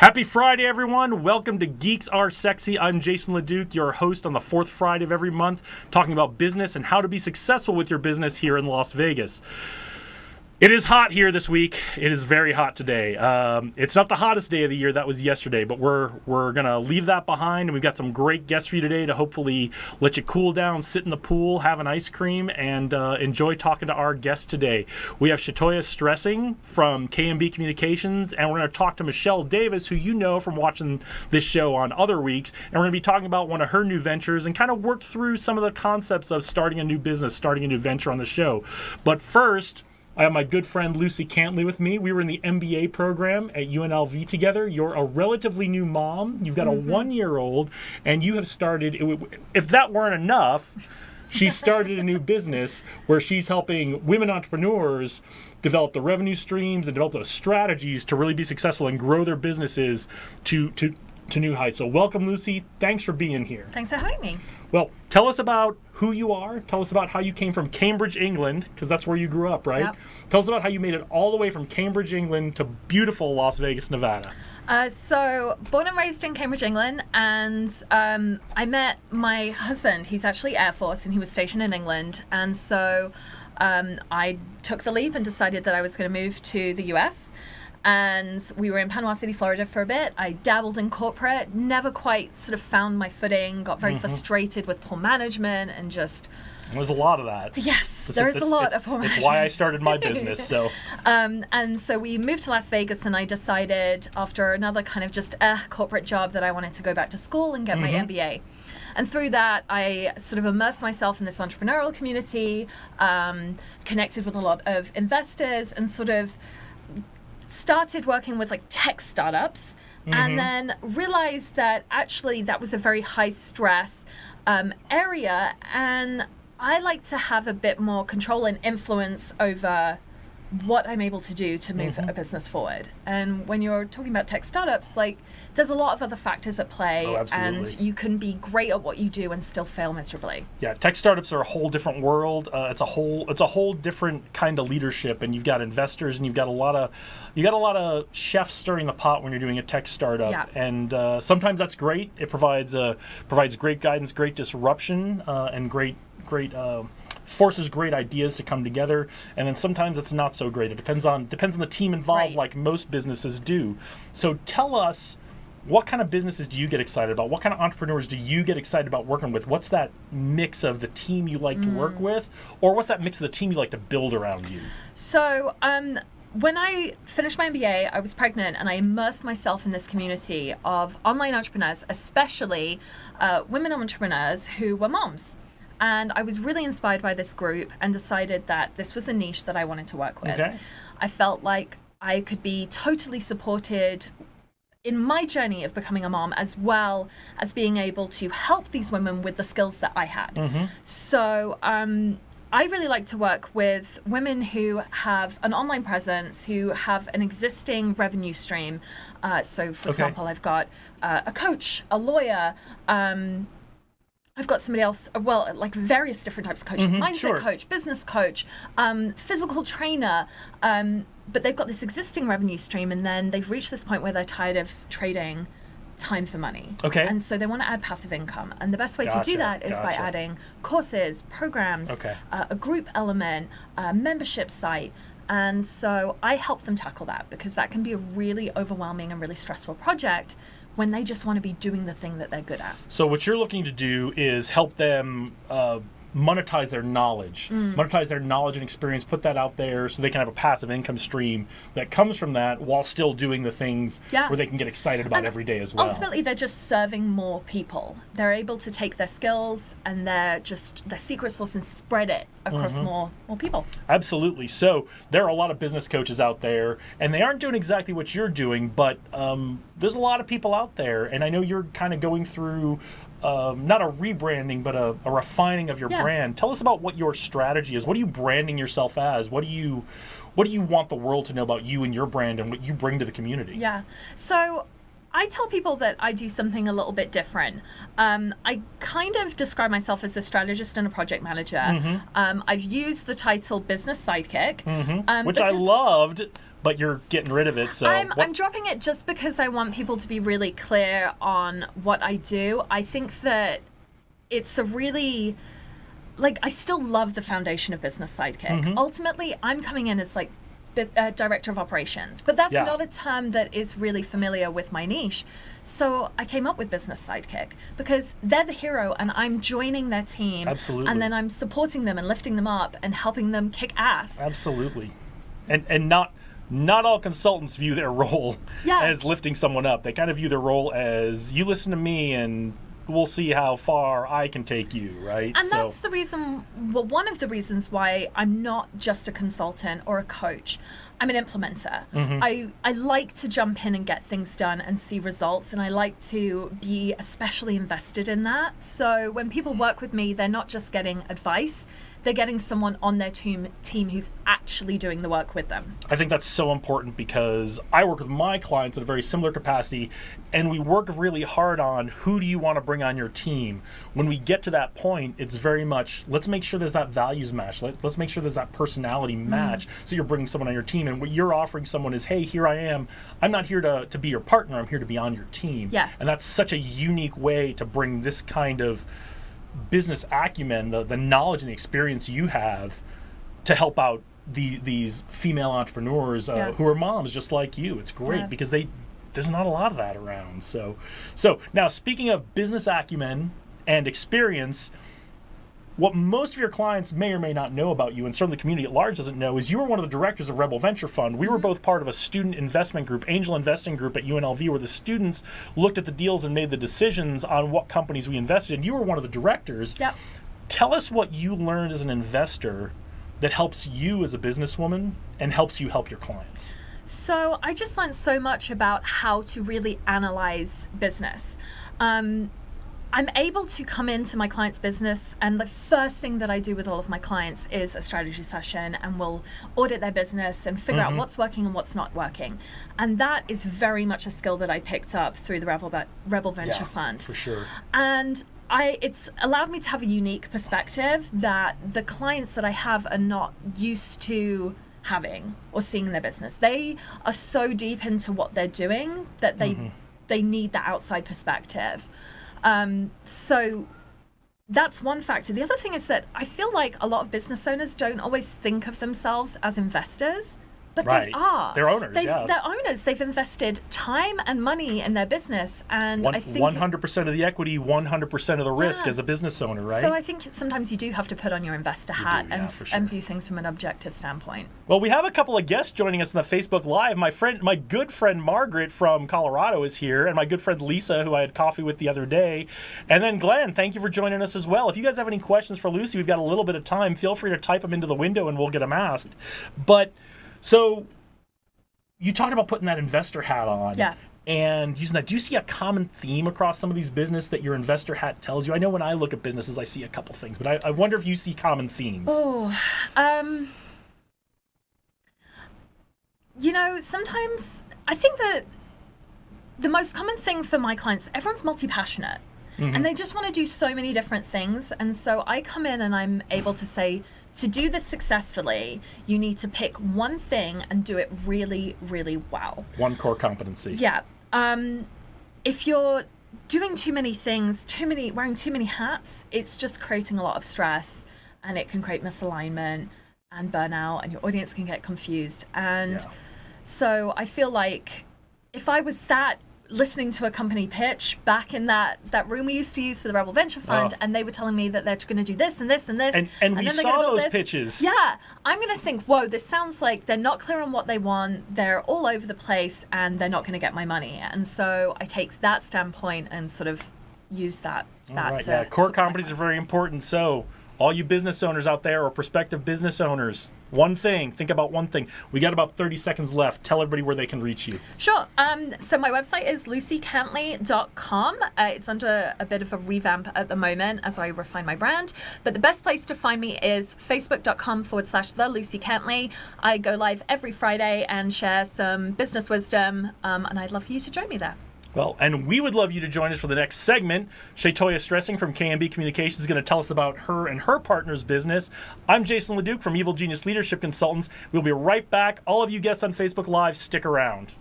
Happy Friday, everyone. Welcome to Geeks Are Sexy. I'm Jason LeDuc, your host on the fourth Friday of every month, talking about business and how to be successful with your business here in Las Vegas. It is hot here this week. It is very hot today. Um, it's not the hottest day of the year. That was yesterday, but we're we're gonna leave that behind, and we've got some great guests for you today to hopefully let you cool down, sit in the pool, have an ice cream, and uh, enjoy talking to our guests today. We have Shatoya Stressing from KMB Communications, and we're gonna talk to Michelle Davis, who you know from watching this show on other weeks, and we're gonna be talking about one of her new ventures and kind of work through some of the concepts of starting a new business, starting a new venture on the show. But first. I have my good friend Lucy Cantley with me. We were in the MBA program at UNLV together. You're a relatively new mom. You've got a mm-hmm. one year old, and you have started, if that weren't enough, she started a new business where she's helping women entrepreneurs develop the revenue streams and develop those strategies to really be successful and grow their businesses to, to, to new heights. So, welcome, Lucy. Thanks for being here. Thanks for having me. Well, tell us about who you are. Tell us about how you came from Cambridge, England, because that's where you grew up, right? Yep. Tell us about how you made it all the way from Cambridge, England to beautiful Las Vegas, Nevada. Uh, so, born and raised in Cambridge, England, and um, I met my husband. He's actually Air Force, and he was stationed in England. And so, um, I took the leap and decided that I was going to move to the US. And we were in Panama City, Florida for a bit. I dabbled in corporate, never quite sort of found my footing, got very frustrated with poor management and just. There's a lot of that. Yes, It's- there is a lot of poor It's why I started my business. So, Um, and so we moved to Las Vegas, and I decided after another kind of just uh, corporate job that I wanted to go back to school and get my MBA. And through that, I sort of immersed myself in this entrepreneurial community, um, connected with a lot of investors, and sort of started working with like tech startups and then realized that actually that was a very high stress um, area and i like to have a bit more control and influence over what i'm able to do to move a business forward and when you're talking about tech startups like there's a lot of other factors at play Oh, and you can be great at what you do and still fail miserably yeah, tech startups are a whole different world. Uh, it's a whole it's a whole different kind of leadership, and you've got investors, and you've got a lot of you got a lot of chefs stirring the pot when you're doing a tech startup. Yeah. And uh, sometimes that's great. It provides uh, provides great guidance, great disruption, uh, and great great. Uh, forces great ideas to come together and then sometimes it's not so great it depends on depends on the team involved Right. like most businesses do so tell us what kind of businesses do you get excited about? What kind of entrepreneurs do you get excited about working with? What's that mix of the team you like to work Mm. with, or what's that mix of the team you like to build around you? So, um, when I finished my MBA, I was pregnant and I immersed myself in this community of online entrepreneurs, especially uh, women entrepreneurs who were moms. And I was really inspired by this group and decided that this was a niche that I wanted to work with. Okay. I felt like I could be totally supported in my journey of becoming a mom as well as being able to help these women with the skills that I had. So, um, I really like to work with women who have an online presence, who have an existing revenue stream. Uh, so, for Okay. example, I've got uh, a coach, a lawyer, um, I've got somebody else, uh, well, like various different types of coaching mindset sure. coach, business coach, um, physical trainer. Um, but they've got this existing revenue stream, and then they've reached this point where they're tired of trading time for money. Okay. And so they want to add passive income. And the best way to do that is by adding courses, programs, Okay. uh, a group element, a membership site. And so I help them tackle that because that can be a really overwhelming and really stressful project when they just want to be doing the thing that they're good at. So what you're looking to do is help them uh, monetize their knowledge, Mm. monetize their knowledge and experience, put that out there so they can have a passive income stream that comes from that while still doing the things Yeah. where they can get excited about And every day as well. Ultimately, they're just serving more people. They're able to take their skills and their just their secret sauce and spread it across Mm-hmm. more more people. Absolutely. So there are a lot of business coaches out there, and they aren't doing exactly what you're doing, but um, there's a lot of people out there, and I know you're kind of going through. Um, not a rebranding, but a, a refining of your Yeah. brand. Tell us about what your strategy is. What are you branding yourself as? What do you, what do you want the world to know about you and your brand and what you bring to the community? Yeah. So I tell people that I do something a little bit different. Um, I kind of describe myself as a strategist and a project manager. Mm-hmm. Um, I've used the title business sidekick, um, Which I loved but you're getting rid of it. So I'm, I'm dropping it just because I want people to be really clear on what I do. I think that it's a really like I still love the foundation of Business Sidekick. Mm-hmm. Ultimately, I'm coming in as like uh, director of operations, but that's Yeah. not a term that is really familiar with my niche. So I came up with Business Sidekick because they're the hero, and I'm joining their team. Absolutely. And then I'm supporting them and lifting them up and helping them kick ass. Absolutely, and and not not all consultants view their role Yeah. as lifting someone up. They kind of view their role as you listen to me and we'll see how far I can take you, right? And so that's the reason, well, one of the reasons why I'm not just a consultant or a coach. I'm an implementer. Mm-hmm. I, I like to jump in and get things done and see results, and I like to be especially invested in that. So when people work with me, they're not just getting advice, they're getting someone on their team, team who's actually doing the work with them. I think that's so important because I work with my clients in a very similar capacity, and we work really hard on who do you want to bring on your team. When we get to that point, it's very much let's make sure there's that values match. Let, let's make sure there's that personality Mm. match. So you're bringing someone on your team, and what you're offering someone is, hey, here I am. I'm not here to, to be your partner. I'm here to be on your team. Yeah. And that's such a unique way to bring this kind of business acumen, the, the knowledge and the experience you have to help out the, these female entrepreneurs uh, Yeah. who are moms just like you. It's great Yeah. because they there's not a lot of that around. So so now speaking of business acumen and experience, what most of your clients may or may not know about you, and certainly the community at large doesn't know, is you were one of the directors of Rebel Venture Fund. We were both part of a student investment group, angel investing group at UNLV, where the students looked at the deals and made the decisions on what companies we invested in. You were one of the directors. Yep. Tell us what you learned as an investor that helps you as a businesswoman and helps you help your clients. So I just learned so much about how to really analyze business. Um, I'm able to come into my client's business, and the first thing that I do with all of my clients is a strategy session, and we'll audit their business and figure out mm-hmm. what's working and what's not working. And that is very much a skill that I picked up through the Rebel, Rebel Venture Fund For sure. and I it's allowed me to have a unique perspective that the clients that I have are not used to having or seeing in their business. They are so deep into what they're doing that they mm-hmm. they need that outside perspective. Um, so that's one factor. The other thing is that I feel like a lot of business owners don't always think of themselves as investors, but Right. they are. They're owners, They've, yeah. They're owners. They've invested time and money in their business, and One, I think 100% of the equity, 100% of the risk Yeah. as a business owner, right? So I think sometimes you do have to put on your investor hat yeah, and, for and view things from an objective standpoint. Well, we have a couple of guests joining us on the Facebook Live. My friend, my good friend Margaret from Colorado is here, and my good friend Lisa, who I had coffee with the other day, and then Glenn. Thank you for joining us as well. If you guys have any questions for Lucy, we've got a little bit of time. Feel free to type them into the window, and we'll get them asked. But so you talked about putting that investor hat on. Yeah. And using that, do you see a common theme across some of these business that your investor hat tells you? I know when I look at businesses, I see a couple things, but I, I wonder if you see common themes. Oh, um, you know, sometimes I think that the most common thing for my clients, everyone's multi passionate. And they just want to do so many different things. And so I come in and I'm able to say, to do this successfully, you need to pick one thing and do it really, really well. One core competency. Yeah. Um, if you're doing too many things, too many wearing too many hats, it's just creating a lot of stress, and it can create misalignment and burnout, and your audience can get confused. And Yeah. so I feel like if I was sat listening to a company pitch back in that that room we used to use for the Rebel Venture oh. Fund, Oh. and they were telling me that they're going to do this and this and this, And- and we then they're saw those this. pitches. Yeah, I'm going to think, whoa, this sounds like they're not clear on what they want. They're all over the place, and they're not going to get my money. And so I take that standpoint and sort of use that. that right, yeah, core competencies are very important. So, all you business owners out there or prospective business owners, one thing, think about one thing. We got about 30 seconds left. Tell everybody where they can reach you. Sure. Um, so my website is lucycantley.com. Uh, it's under a bit of a revamp at the moment as I refine my brand. But the best place to find me is facebook.com forward slash the Lucy Cantley. I go live every Friday and share some business wisdom, um, and I'd love for you to join me there. Well, and we would love you to join us for the next segment. Shatoya Stressing from KMB Communications is going to tell us about her and her partner's business. I'm Jason LeDuc from Evil Genius Leadership Consultants. We'll be right back. All of you guests on Facebook Live, stick around.